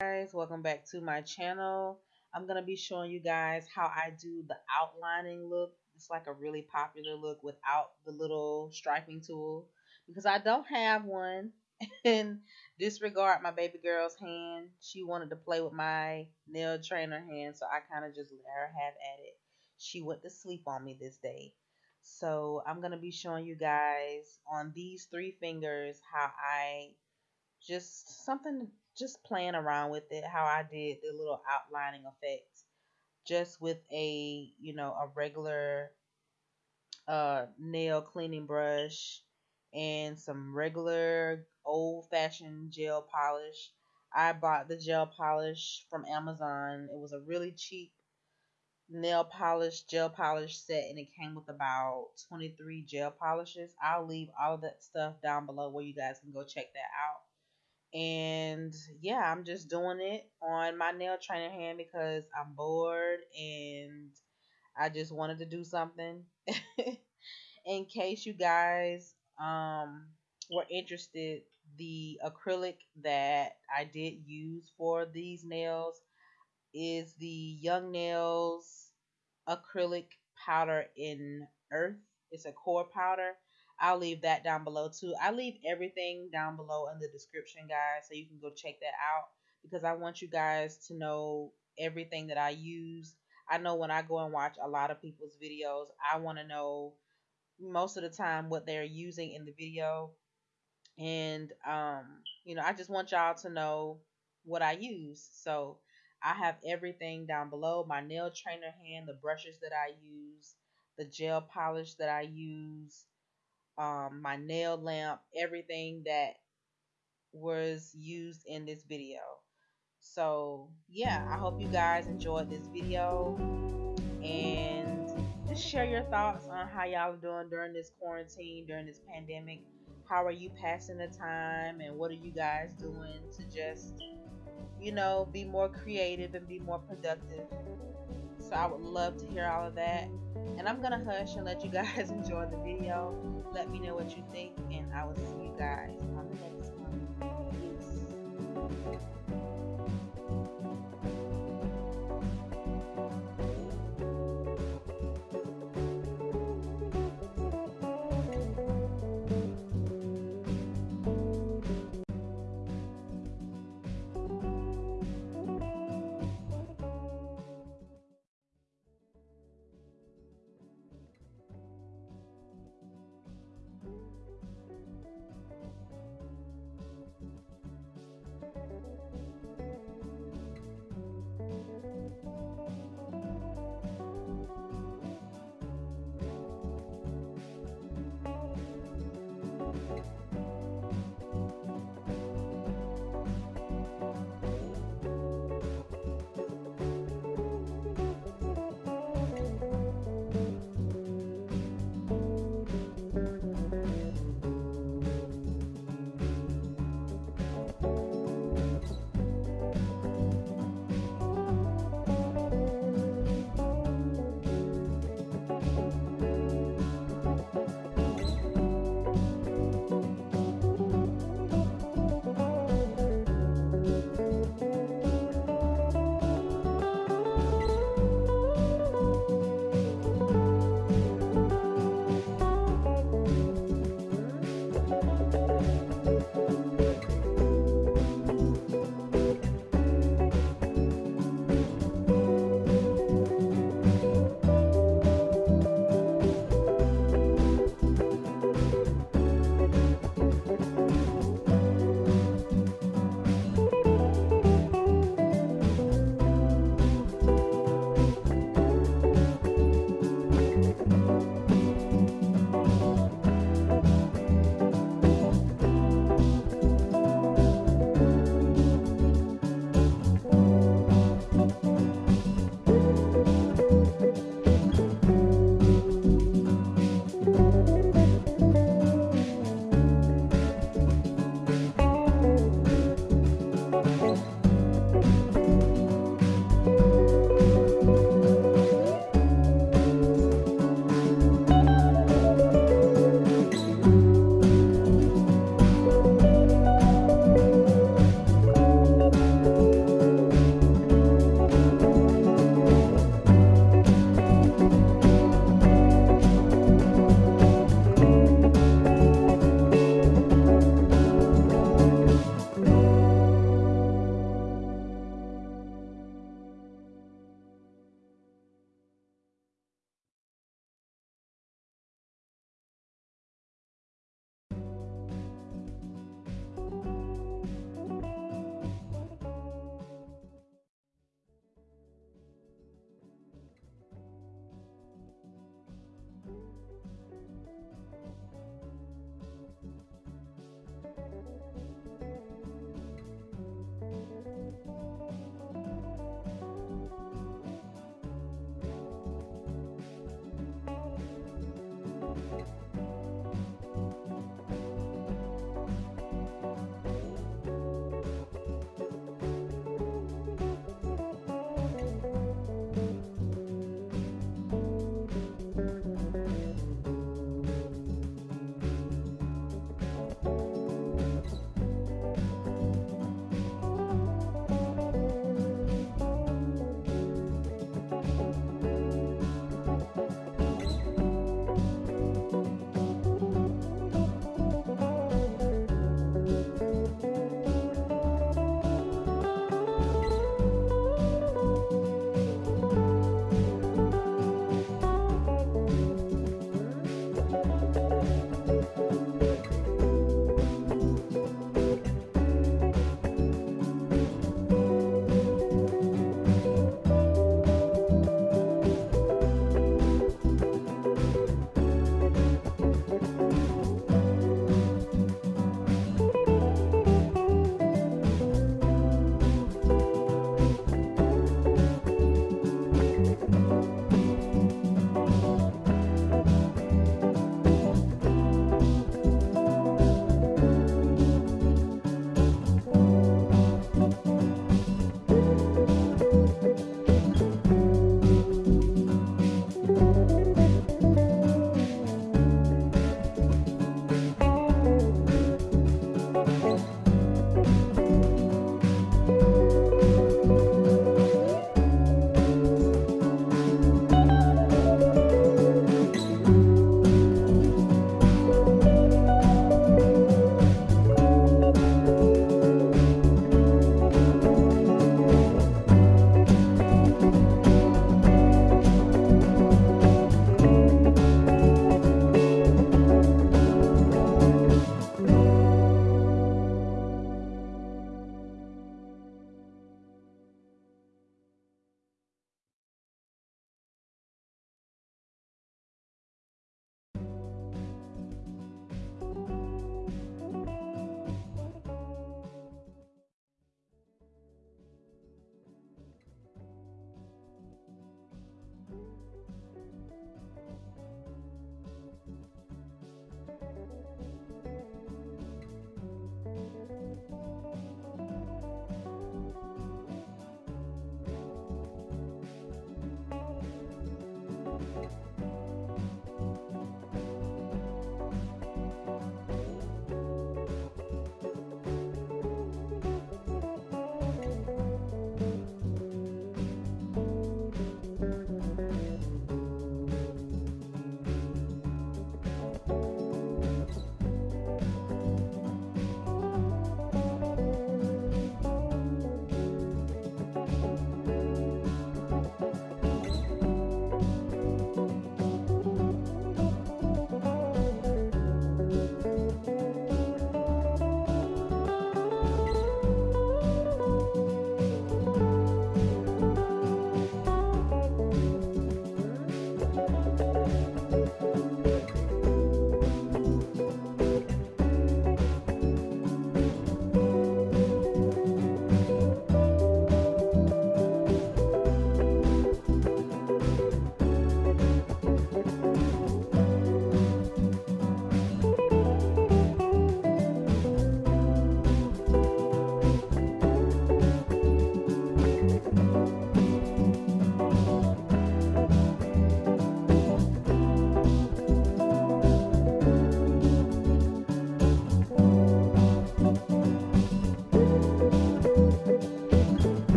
guys welcome back to my channel. I'm gonna be showing you guys how i do the outlining look. It's like a really popular look without the little striping tool because i don't have one. And disregard my baby girl's hand. She wanted to play with my nail trainer hand so i kind of just let her have at it. She went to sleep on me this day. So i'm gonna be showing you guys on these three fingers how i just something just playing around with it how I did the little outlining effects just with a you know a regular uh nail cleaning brush and some regular old fashioned gel polish. I bought the gel polish from Amazon. It was a really cheap nail polish gel polish set and it came with about 23 gel polishes. I'll leave all of that stuff down below where you guys can go check that out and yeah, I'm just doing it on my nail trainer hand because I'm bored and I just wanted to do something. In case you guys um, were interested, the acrylic that I did use for these nails is the Young Nails acrylic powder in earth. It's a core powder. I'll leave that down below too. I leave everything down below in the description, guys, so you can go check that out because I want you guys to know everything that I use. I know when I go and watch a lot of people's videos, I want to know most of the time what they're using in the video. And, um, you know, I just want y'all to know what I use. So I have everything down below my nail trainer hand, the brushes that I use, the gel polish that I use, um, my nail lamp, everything that was used in this video. So yeah, I hope you guys enjoyed this video and just share your thoughts on how y'all are doing during this quarantine, during this pandemic. How are you passing the time and what are you guys doing to just, you know, be more creative and be more productive? So I would love to hear all of that. And I'm to hush and let you guys enjoy the video. Let me know what you think, and I will see you guys on the next one. Peace.